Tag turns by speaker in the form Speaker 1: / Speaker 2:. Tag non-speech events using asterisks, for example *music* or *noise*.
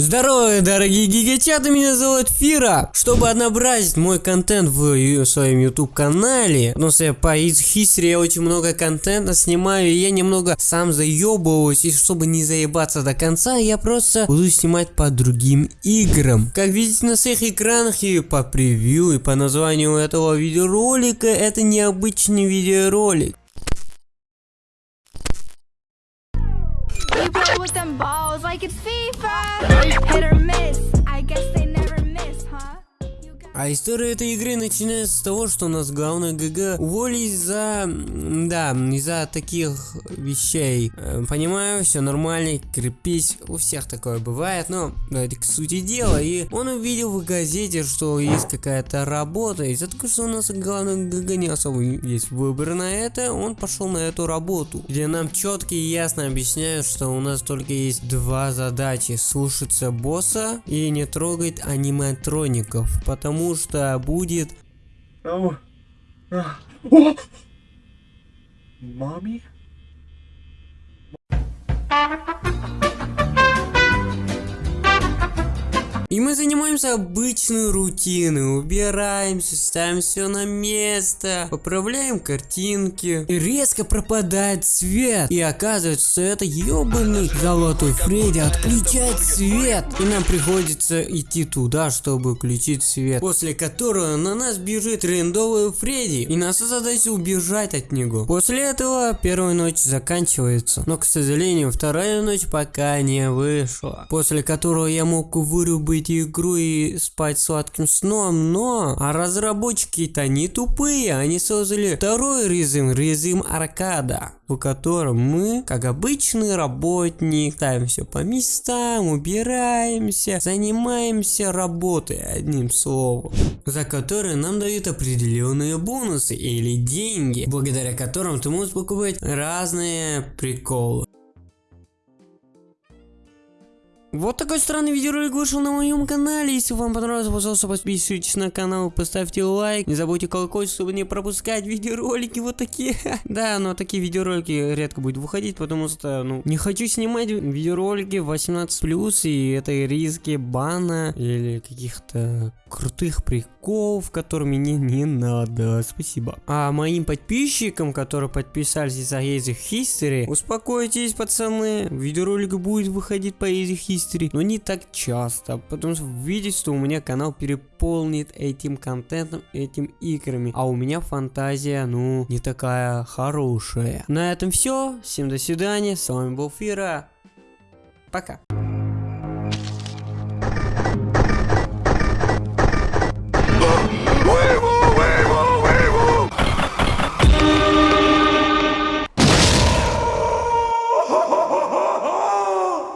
Speaker 1: Здорово, дорогие гигачаты, меня зовут Фира. Чтобы однообразить мой контент в своем YouTube канале, потому что по Easy History я очень много контента снимаю, и я немного сам заебываюсь, и чтобы не заебаться до конца, я просто буду снимать по другим играм. Как видите на своих экранах и по превью, и по названию этого видеоролика, это необычный видеоролик.
Speaker 2: You play with them balls like it's FIFA. Hit or miss.
Speaker 1: А история этой игры начинается с того, что у нас главный ГГ уволились за... Да, из-за таких вещей. Э, Понимаю, все нормально, крепись, у всех такое бывает, но это к сути дела. И он увидел в газете, что есть какая-то работа, из-за того, что у нас главный ГГ не особо есть выбор на это, он пошел на эту работу, где нам четко и ясно объясняют, что у нас только есть два задачи. Слушаться босса и не трогать аниматроников, потому что будет...
Speaker 3: Oh.
Speaker 1: И мы занимаемся обычной рутиной, убираемся, ставим все на место, поправляем картинки. И резко пропадает свет. И оказывается, что это ебаный золотой Фредди отключает свет. И нам приходится идти туда, чтобы включить свет. После которого на нас бежит рендовый Фредди. И наша задача убежать от него. После этого первая ночь заканчивается. Но, к сожалению, вторая ночь пока не вышла. После которого я мог вырубить игру и спать сладким сном, но а разработчики-то не тупые, они создали второй режим, режим аркада, в котором мы, как обычный работник, ставим все по местам, убираемся, занимаемся работой, одним словом, за которые нам дают определенные бонусы или деньги, благодаря которым ты можешь покупать разные приколы. Вот такой странный видеоролик вышел на моем канале. Если вам понравилось, пожалуйста, подписывайтесь на канал, поставьте лайк. Не забудьте колокольчик, чтобы не пропускать видеоролики вот такие. *laughs* Да, но такие видеоролики редко будут выходить, потому что, ну, не хочу снимать видеоролики 18+, и это риски бана или каких-то крутых приколов, которыми мне не надо. Спасибо. А моим подписчикам, которые подписались за Easy History, успокойтесь, пацаны. Видеоролик будет выходить по Easy History, но не так часто, потому что видите, что у меня канал переполнит этим контентом, этим играми, а у меня фантазия, ну, не такая хорошая. На этом все. Всем до свидания. С вами был Фира. Пока.